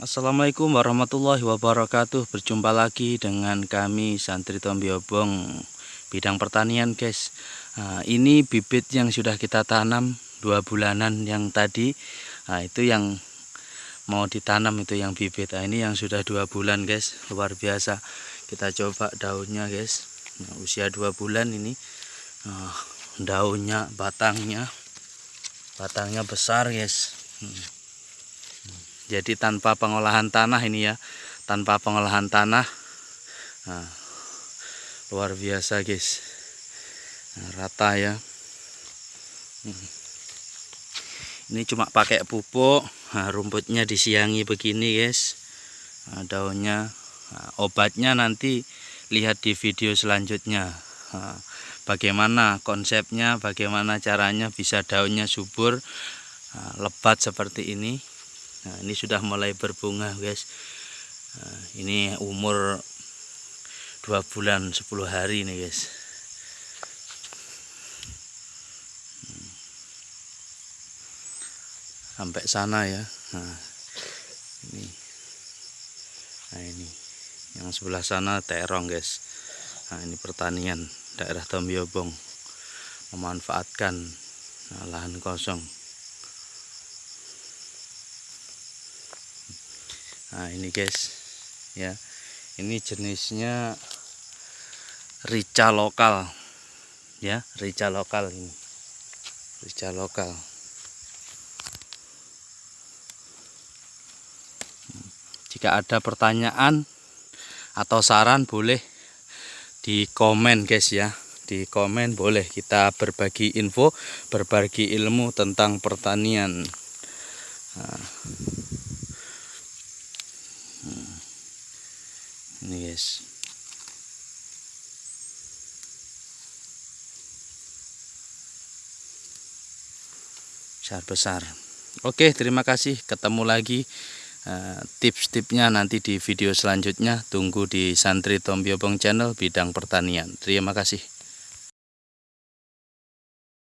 Assalamualaikum warahmatullahi wabarakatuh. Berjumpa lagi dengan kami Santri Tombiobong Bidang pertanian guys. Nah, Ini bibit yang sudah kita tanam Dua bulanan yang tadi. Nah itu yang mau ditanam itu yang bibit. Nah, Ini yang sudah dua bulan guys. Luar biasa. Kita coba daunnya guys. Nah, Usia dua bulan ini nah, Daunnya, batangnya Batangnya besar guys. Hmm jadi tanpa pengolahan tanah ini ya. Tanpa pengolahan tanah. Nah, luar biasa guys. Nah, rata ya. Hmm. ini cuma pakai pupuk. Nah, rumputnya disiangi begini guys. Nah, daunnya. Nah, obatnya nanti lihat di video selanjutnya. Nah, bagaimana konsepnya bagaimana caranya bisa daunnya subur nah, lebat seperti ini nah ini sudah mulai berbunga guys. Nah, ini umur dua bulan 10 hari nih guys. Hmm. sampai sana ya. Nah ini. Nah ini. Yang sebelah sana terong guys. Nah ini pertanian daerah Tombiobong. Memanfaatkan nah, lahan kosong nah ini guys. Ya. Ini jenisnya rica lokal. Ya rica lokal ini. Rica lokal. Jika ada pertanyaan atau saran boleh di komen guys ya. Di komen boleh kita berbagi info berbagi ilmu tentang pertanian. Nah. Ini guys. Besar-besar oke terima kasih. Ketemu lagi uh, tips-tipsnya nanti di video selanjutnya. Tunggu di santri Tombiobong channel bidang pertanian. Terima kasih